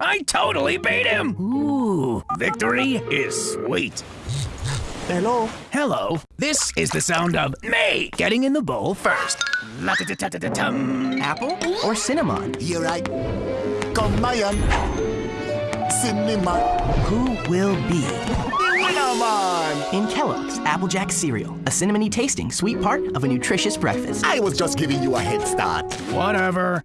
I totally beat him! Ooh, victory is sweet. Hello? Hello, this is the sound of me getting in the bowl first. La -da -da -da Apple or cinnamon? Here I come, Mayan. Cinnamon. Who will be? The. In Kellogg's Applejack cereal, a cinnamony tasting sweet part of a nutritious breakfast. I was just giving you a head start. Whatever.